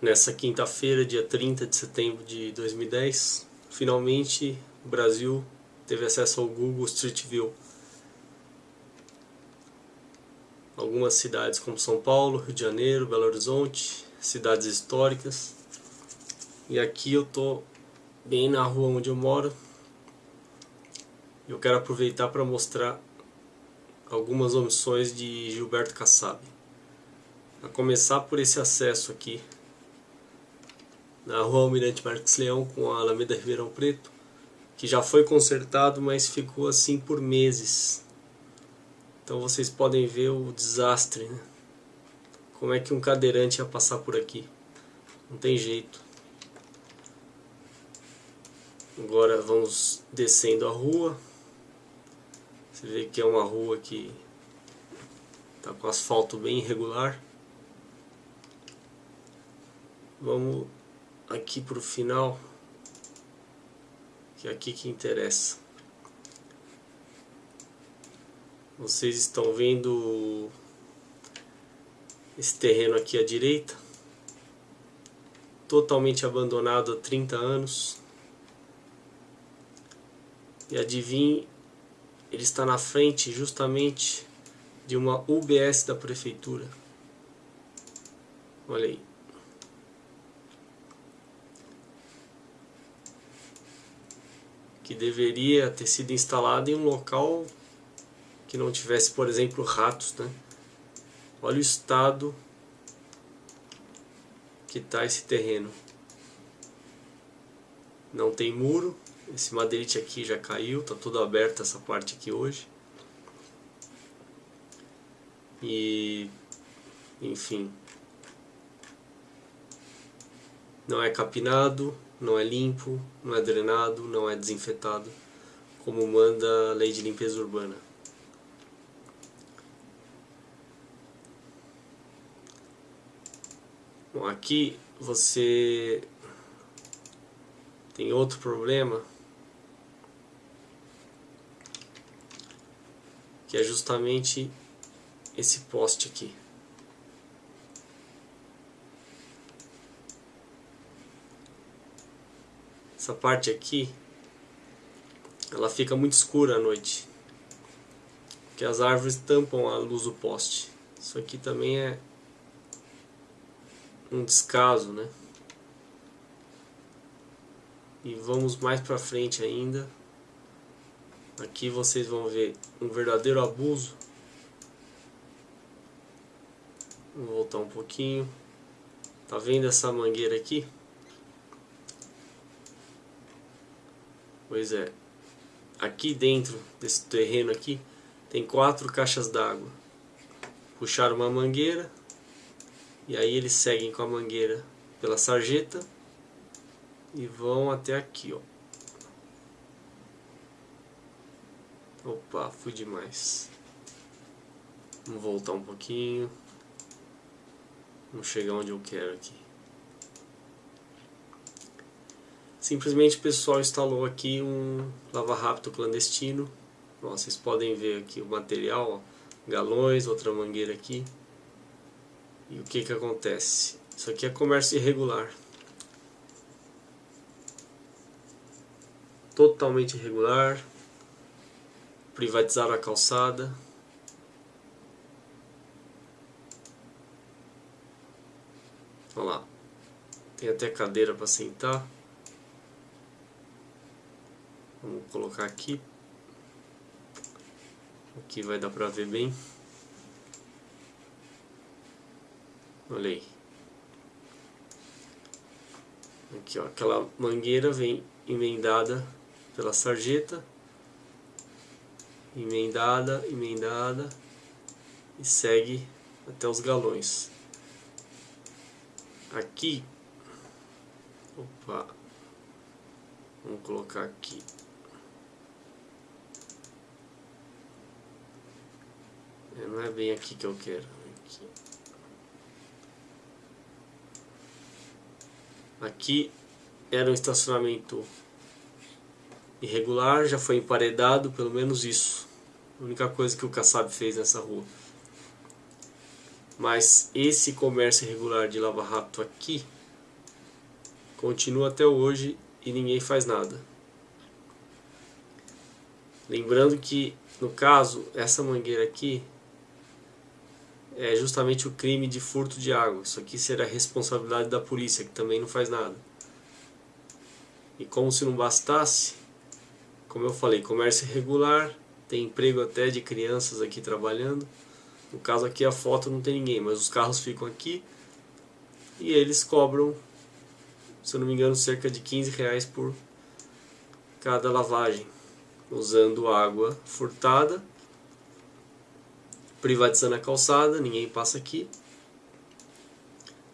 nessa quinta-feira, dia 30 de setembro de 2010, finalmente o Brasil teve acesso ao Google Street View. Algumas cidades como São Paulo, Rio de Janeiro, Belo Horizonte, cidades históricas. E aqui eu tô bem na rua onde eu moro. Eu quero aproveitar para mostrar algumas omissões de Gilberto Kassab. A começar por esse acesso aqui na rua Almirante Marques Leão com a Alameda Ribeirão Preto, que já foi consertado, mas ficou assim por meses. Então vocês podem ver o desastre, né? Como é que um cadeirante ia passar por aqui? Não tem jeito. Agora vamos descendo a rua. Você vê que é uma rua que está com asfalto bem irregular. Vamos aqui para o final, que é aqui que interessa. Vocês estão vendo esse terreno aqui à direita, totalmente abandonado há 30 anos. E adivinhe, ele está na frente justamente de uma UBS da prefeitura. Olha aí. Que deveria ter sido instalado em um local que não tivesse, por exemplo, ratos. Né? Olha o estado que está esse terreno. Não tem muro, esse madeirite aqui já caiu, está tudo aberto essa parte aqui hoje. E, enfim, não é capinado, não é limpo, não é drenado, não é desinfetado, como manda a lei de limpeza urbana. Bom, aqui você tem outro problema que é justamente esse poste aqui. Essa parte aqui ela fica muito escura à noite porque as árvores tampam a luz do poste. Isso aqui também é um descaso né? E vamos mais para frente ainda. Aqui vocês vão ver um verdadeiro abuso. Vou voltar um pouquinho. Tá vendo essa mangueira aqui Pois é. Aqui dentro desse terreno aqui tem quatro caixas d'água. Puxaram uma mangueira e aí eles seguem com a mangueira pela sarjeta e vão até aqui, ó. Opa, fui demais. Vamos voltar um pouquinho. Vamos chegar onde eu quero aqui. Simplesmente o pessoal instalou aqui um lava-rápido clandestino. Ó, vocês podem ver aqui o material, ó, galões, outra mangueira aqui. E o que que acontece? Isso aqui é comércio irregular. Totalmente irregular. Privatizaram a calçada. Olha lá. Tem até cadeira para sentar. Vamos colocar aqui. Aqui vai dar pra ver bem. Olha aí. Aqui, ó, aquela mangueira vem emendada pela sarjeta. Emendada, emendada. E segue até os galões. Aqui. Opa. Vamos colocar aqui. Não é bem aqui que eu quero. Aqui, aqui era um estacionamento irregular, já foi emparedado, pelo menos isso. A única coisa que o Kassab fez nessa rua. Mas esse comércio irregular de lava rápido aqui Continua até hoje e ninguém faz nada. Lembrando que, no caso, essa mangueira aqui é justamente o crime de furto de água. Isso aqui será responsabilidade da polícia, que também não faz nada. E como se não bastasse, como eu falei, comércio irregular, tem emprego até de crianças aqui trabalhando. No caso aqui a foto não tem ninguém, mas os carros ficam aqui e eles cobram, se eu não me engano, cerca de 15 reais por cada lavagem, usando água furtada privatizando a calçada, ninguém passa aqui,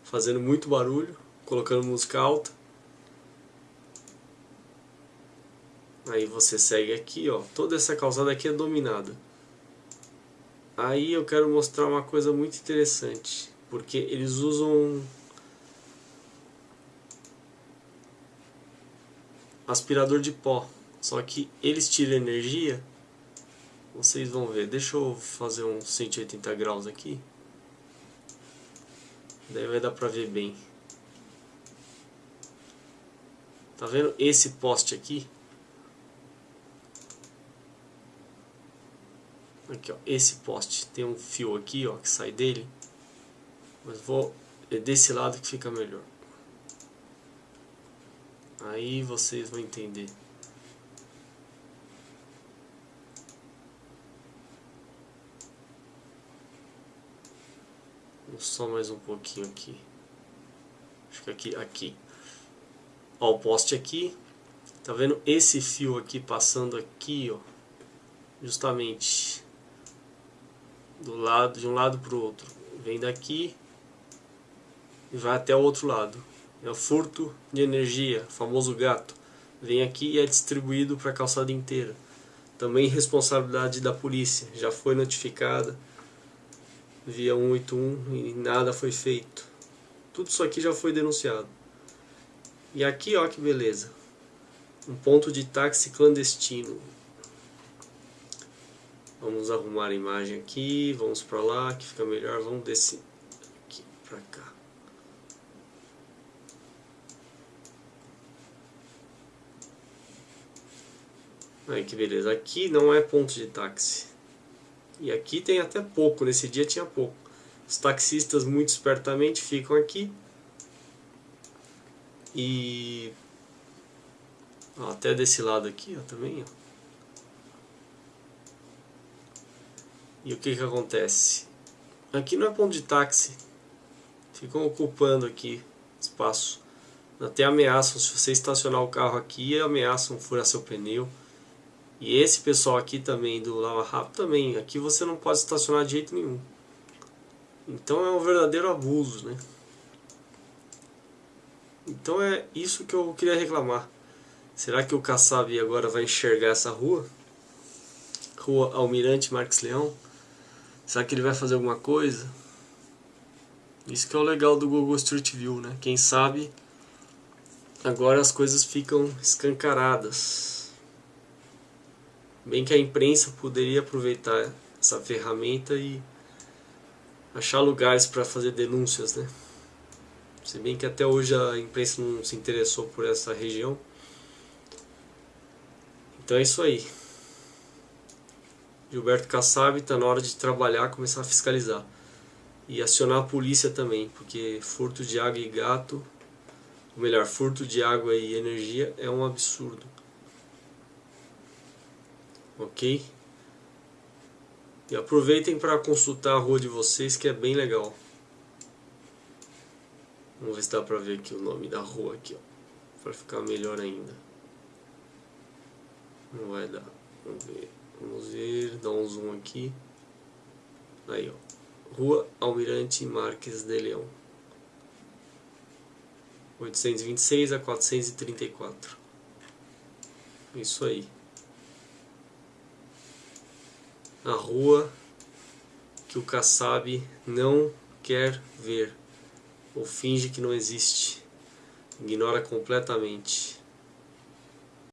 fazendo muito barulho, colocando música alta. Aí você segue aqui, ó, toda essa calçada aqui é dominada. Aí eu quero mostrar uma coisa muito interessante, porque eles usam aspirador de pó, só que eles tiram energia vocês vão ver. Deixa eu fazer um 180 graus aqui. Daí vai dar pra ver bem. Tá vendo esse poste aqui? Aqui, ó, esse poste. Tem um fio aqui, ó, que sai dele. Mas vou é desse lado que fica melhor. Aí vocês vão entender. Só mais um pouquinho aqui. Acho que aqui, aqui. Ó, o poste aqui. Tá vendo esse fio aqui passando aqui, ó. Justamente do lado, de um lado para o outro. Vem daqui e vai até o outro lado. É o furto de energia, famoso gato. Vem aqui e é distribuído para a calçada inteira. Também responsabilidade da polícia, já foi notificada via 181 e nada foi feito. Tudo isso aqui já foi denunciado. E aqui, ó que beleza. Um ponto de táxi clandestino. Vamos arrumar a imagem aqui, vamos para lá, que fica melhor. Vamos descer aqui para cá. Aí que beleza. Aqui não é ponto de táxi. E aqui tem até pouco, nesse dia tinha pouco. Os taxistas muito espertamente ficam aqui. E ó, até desse lado aqui ó, também. Ó. E o que que acontece? Aqui não é ponto de táxi. Ficam ocupando aqui espaço. Até ameaçam, se você estacionar o carro aqui, ameaçam furar seu pneu. E esse pessoal aqui também do Lava Rápido também, aqui você não pode estacionar de jeito nenhum. Então é um verdadeiro abuso, né? Então é isso que eu queria reclamar. Será que o Kassab agora vai enxergar essa rua? Rua Almirante Marques Leão? Será que ele vai fazer alguma coisa? Isso que é o legal do Google Street View, né? Quem sabe agora as coisas ficam escancaradas. Bem que a imprensa poderia aproveitar essa ferramenta e achar lugares para fazer denúncias, né? Se bem que até hoje a imprensa não se interessou por essa região. Então é isso aí. Gilberto Kassab está na hora de trabalhar, começar a fiscalizar. E acionar a polícia também, porque furto de água e gato, ou melhor, furto de água e energia é um absurdo ok? E aproveitem para consultar a rua de vocês que é bem legal. Vamos ver se dá para ver aqui o nome da rua aqui, para ficar melhor ainda. Não vai dar. Vamos ver. Vamos ver, dar um zoom aqui. Aí, ó. Rua Almirante Marques de Leão. 826 a 434. Isso aí a rua que o Kassab não quer ver ou finge que não existe, ignora completamente.